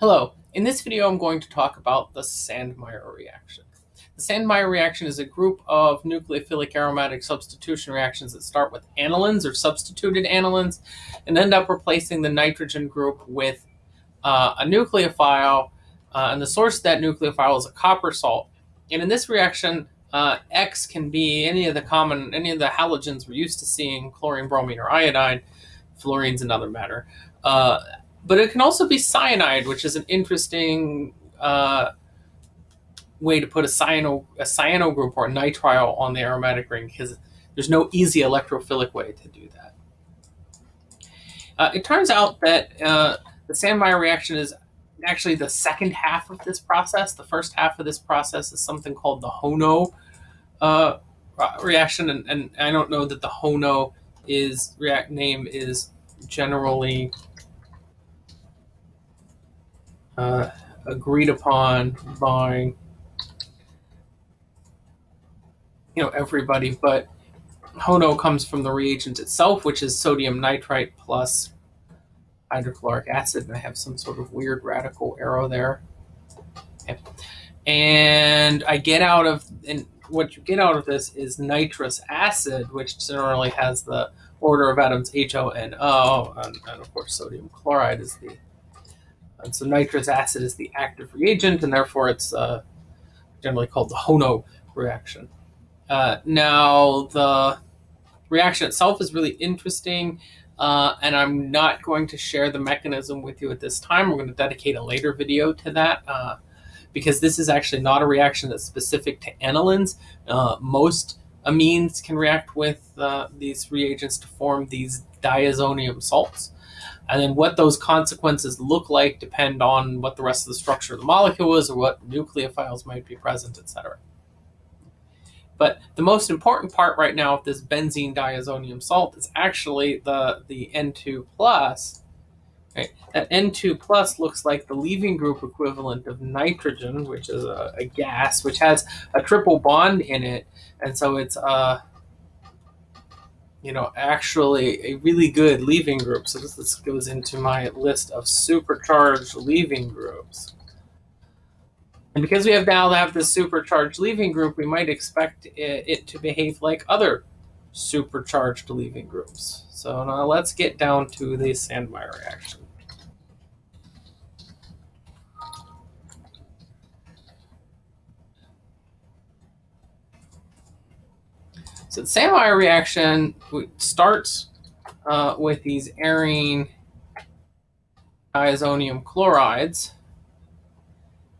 Hello, in this video I'm going to talk about the Sandmeyer reaction. The Sandmeyer reaction is a group of nucleophilic aromatic substitution reactions that start with anilines or substituted anilines and end up replacing the nitrogen group with uh, a nucleophile uh, and the source of that nucleophile is a copper salt. And in this reaction, uh, X can be any of the common, any of the halogens we're used to seeing, chlorine, bromine, or iodine. Fluorine's another matter. But it can also be cyanide, which is an interesting uh, way to put a cyano a cyano group or nitrile on the aromatic ring because there's no easy electrophilic way to do that. Uh, it turns out that uh, the Sandmeyer reaction is actually the second half of this process. The first half of this process is something called the Hono uh, reaction, and, and, I don't know that the Hono is react name is generally uh, agreed upon by you know everybody, but Hono comes from the reagent itself, which is sodium nitrite plus hydrochloric acid, and I have some sort of weird radical arrow there. Okay. And I get out of, and what you get out of this is nitrous acid, which generally has the order of atoms HONO, and, and of course sodium chloride is the and so nitrous acid is the active reagent, and therefore it's uh, generally called the Hono reaction. Uh, now, the reaction itself is really interesting, uh, and I'm not going to share the mechanism with you at this time. We're going to dedicate a later video to that uh, because this is actually not a reaction that's specific to anilines. Uh, most amines can react with uh, these reagents to form these diazonium salts. And then what those consequences look like depend on what the rest of the structure of the molecule is or what nucleophiles might be present, etc. But the most important part right now of this benzene diazonium salt is actually the, the N2 plus. Right? That N2 plus looks like the leaving group equivalent of nitrogen, which is a, a gas, which has a triple bond in it. And so it's uh, you know, actually a really good leaving group. So this, this goes into my list of supercharged leaving groups. And because we have now have this supercharged leaving group, we might expect it, it to behave like other supercharged leaving groups. So now let's get down to the Sandmeyer reaction. So the Sandmeyer reaction starts uh, with these arene diazonium chlorides,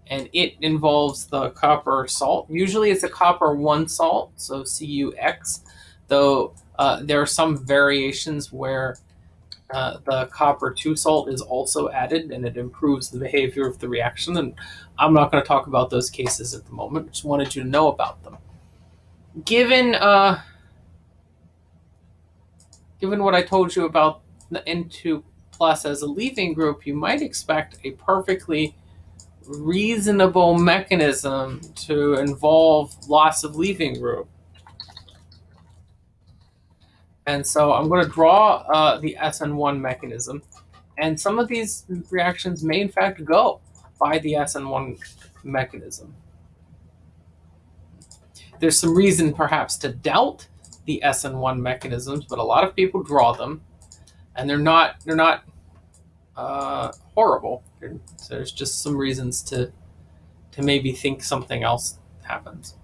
and it involves the copper salt. Usually it's a copper 1 salt, so CuX, though uh, there are some variations where uh, the copper 2 salt is also added and it improves the behavior of the reaction. And I'm not going to talk about those cases at the moment, just wanted you to know about them given uh, given what I told you about the N2 plus as a leaving group, you might expect a perfectly reasonable mechanism to involve loss of leaving group. And so I'm going to draw uh, the SN1 mechanism. And some of these reactions may in fact go by the SN1 mechanism. There's some reason perhaps to doubt the SN1 mechanisms, but a lot of people draw them, and they're not they're not uh, horrible. There's just some reasons to to maybe think something else happens.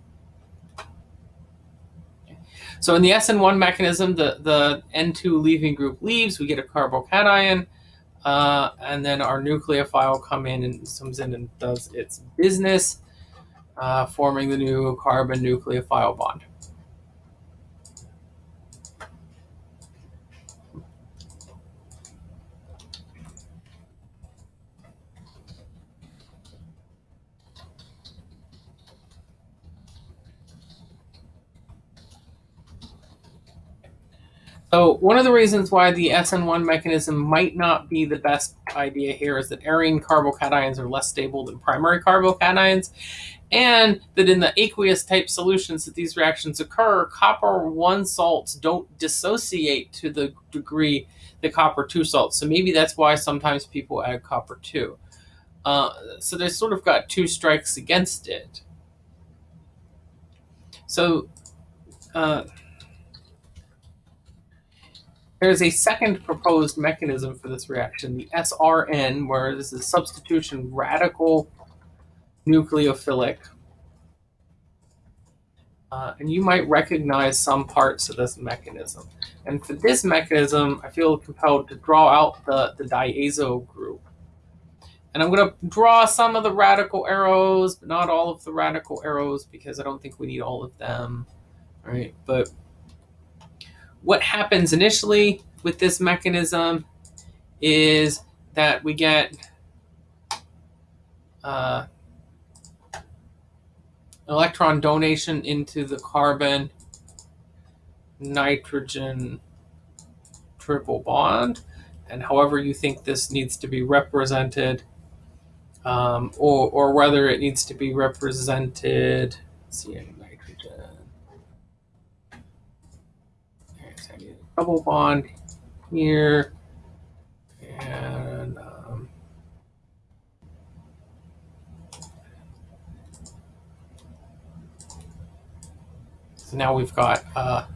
So in the SN1 mechanism, the, the N2 leaving group leaves, we get a carbocation, uh, and then our nucleophile come in and comes in and does its business uh, forming the new carbon nucleophile bond. So one of the reasons why the SN1 mechanism might not be the best idea here is that arene carbocations are less stable than primary carbocations, and that in the aqueous type solutions that these reactions occur, copper 1 salts don't dissociate to the degree the copper 2 salts. So maybe that's why sometimes people add copper 2. Uh, so they sort of got two strikes against it. So uh, there's a second proposed mechanism for this reaction, the SRN, where this is substitution radical nucleophilic. Uh, and you might recognize some parts of this mechanism. And for this mechanism, I feel compelled to draw out the, the diazo group. And I'm going to draw some of the radical arrows, but not all of the radical arrows because I don't think we need all of them. All right, but what happens initially with this mechanism is that we get uh, electron donation into the carbon nitrogen triple bond. And however you think this needs to be represented um, or, or whether it needs to be represented see nitrogen okay, so I need a double bond here and um, so now we've got uh,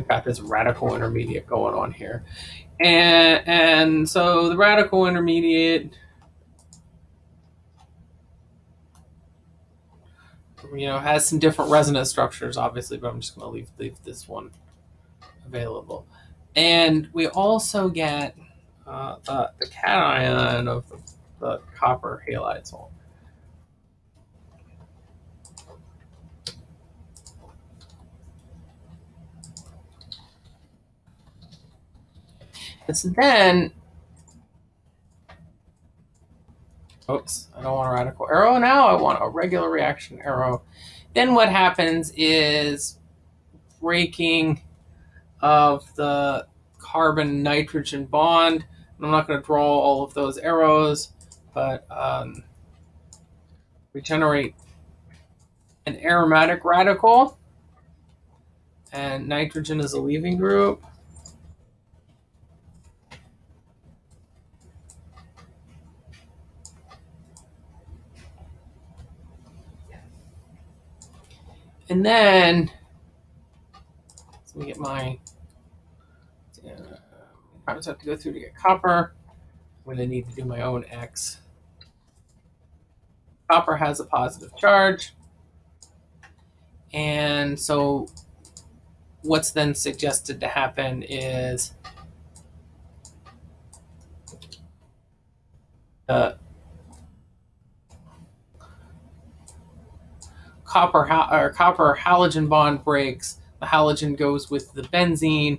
we've got this radical intermediate going on here. And, and so the radical intermediate, you know, has some different resonance structures, obviously, but I'm just going to leave, leave this one available. And we also get uh, the, the cation of the, the copper halide salt. And so then, oops, I don't want a radical arrow now. I want a regular reaction arrow. Then what happens is breaking of the carbon nitrogen bond. I'm not going to draw all of those arrows, but um, we generate an aromatic radical, and nitrogen is a leaving group. And then, let me get my, uh, I just have to go through to get copper. I'm to need to do my own X. Copper has a positive charge. And so what's then suggested to happen is the copper or copper halogen bond breaks. The halogen goes with the benzene,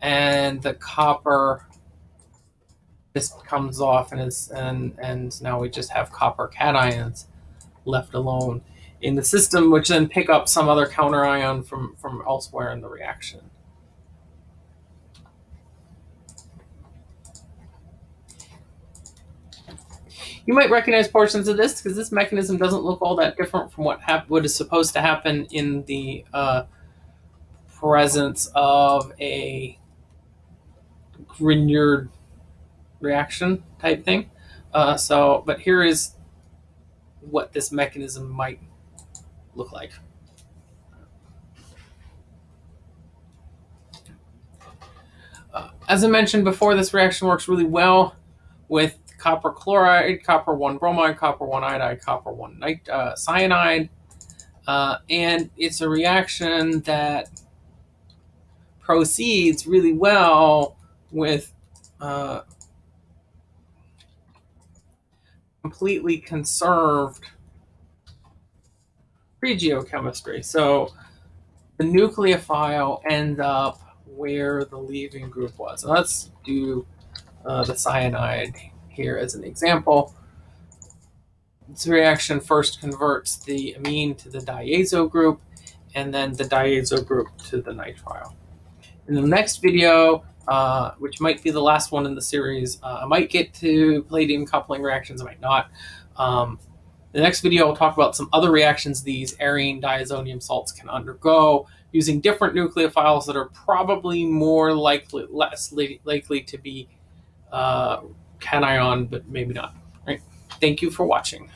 and the copper just comes off, and is and and now we just have copper cations left alone in the system, which then pick up some other counter ion from from elsewhere in the reaction. You might recognize portions of this because this mechanism doesn't look all that different from what, what is supposed to happen in the uh, presence of a Grignard reaction type thing. Uh, so, but here is what this mechanism might look like. Uh, as I mentioned before, this reaction works really well with copper chloride, copper 1 bromide, copper 1 iodide, copper 1 nit- uh, cyanide. Uh, and it's a reaction that proceeds really well with uh, completely conserved regiochemistry. So the nucleophile ends up where the leaving group was. So let's do uh, the cyanide here as an example. This reaction first converts the amine to the diazo group and then the diazo group to the nitrile. In the next video, uh, which might be the last one in the series, uh, I might get to palladium coupling reactions, I might not. Um, the next video will talk about some other reactions these arene diazonium salts can undergo using different nucleophiles that are probably more likely, less likely to be uh, cation, but maybe not. All right. Thank you for watching.